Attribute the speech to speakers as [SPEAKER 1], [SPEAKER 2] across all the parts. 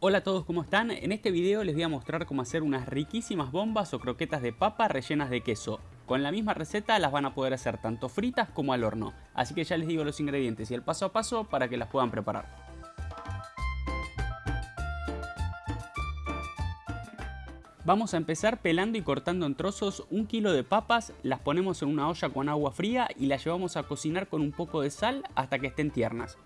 [SPEAKER 1] Hola a todos, ¿cómo están? En este video les voy a mostrar cómo hacer unas riquísimas bombas o croquetas de papa rellenas de queso. Con la misma receta las van a poder hacer tanto fritas como al horno. Así que ya les digo los ingredientes y el paso a paso para que las puedan preparar. Vamos a empezar pelando y cortando en trozos un kilo de papas, las ponemos en una olla con agua fría y las llevamos a cocinar con un poco de sal hasta que estén tiernas.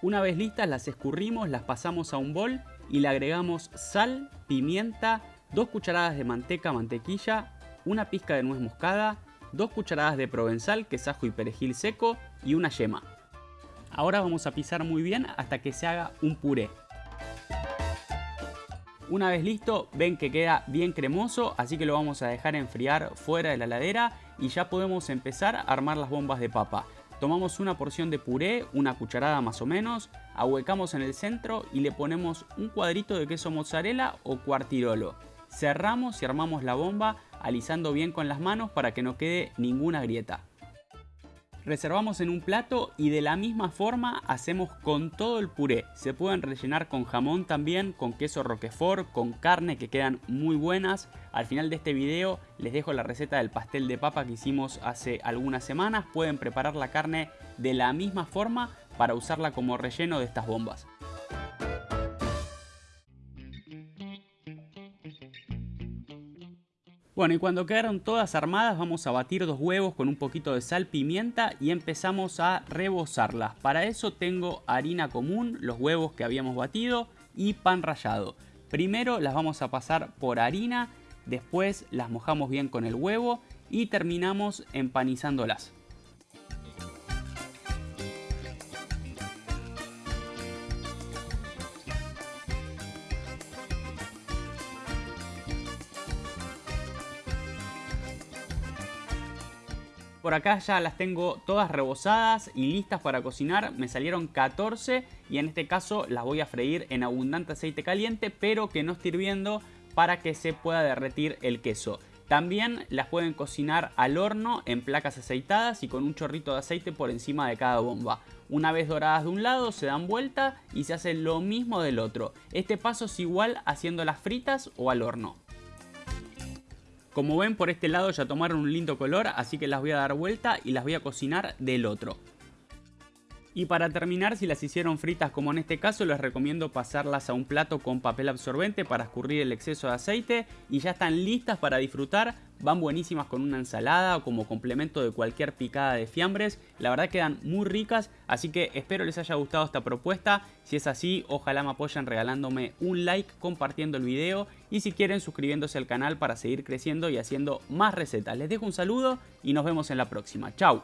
[SPEAKER 1] Una vez listas las escurrimos, las pasamos a un bol y le agregamos sal, pimienta, 2 cucharadas de manteca, mantequilla, una pizca de nuez moscada, 2 cucharadas de provenzal, que es ajo y perejil seco y una yema. Ahora vamos a pisar muy bien hasta que se haga un puré. Una vez listo, ven que queda bien cremoso, así que lo vamos a dejar enfriar fuera de la ladera y ya podemos empezar a armar las bombas de papa. Tomamos una porción de puré, una cucharada más o menos, ahuecamos en el centro y le ponemos un cuadrito de queso mozzarella o cuartirolo. Cerramos y armamos la bomba alisando bien con las manos para que no quede ninguna grieta. Reservamos en un plato y de la misma forma hacemos con todo el puré. Se pueden rellenar con jamón también, con queso roquefort, con carne que quedan muy buenas. Al final de este video les dejo la receta del pastel de papa que hicimos hace algunas semanas. Pueden preparar la carne de la misma forma para usarla como relleno de estas bombas. Bueno, y cuando quedaron todas armadas vamos a batir dos huevos con un poquito de sal, pimienta y empezamos a rebozarlas. Para eso tengo harina común, los huevos que habíamos batido y pan rallado. Primero las vamos a pasar por harina, después las mojamos bien con el huevo y terminamos empanizándolas. Por acá ya las tengo todas rebozadas y listas para cocinar. Me salieron 14 y en este caso las voy a freír en abundante aceite caliente, pero que no esté hirviendo para que se pueda derretir el queso. También las pueden cocinar al horno en placas aceitadas y con un chorrito de aceite por encima de cada bomba. Una vez doradas de un lado se dan vuelta y se hace lo mismo del otro. Este paso es igual haciéndolas fritas o al horno. Como ven por este lado ya tomaron un lindo color, así que las voy a dar vuelta y las voy a cocinar del otro. Y para terminar, si las hicieron fritas como en este caso, les recomiendo pasarlas a un plato con papel absorbente para escurrir el exceso de aceite y ya están listas para disfrutar. Van buenísimas con una ensalada o como complemento de cualquier picada de fiambres. La verdad quedan muy ricas, así que espero les haya gustado esta propuesta. Si es así, ojalá me apoyen regalándome un like, compartiendo el video y si quieren suscribiéndose al canal para seguir creciendo y haciendo más recetas. Les dejo un saludo y nos vemos en la próxima. Chau.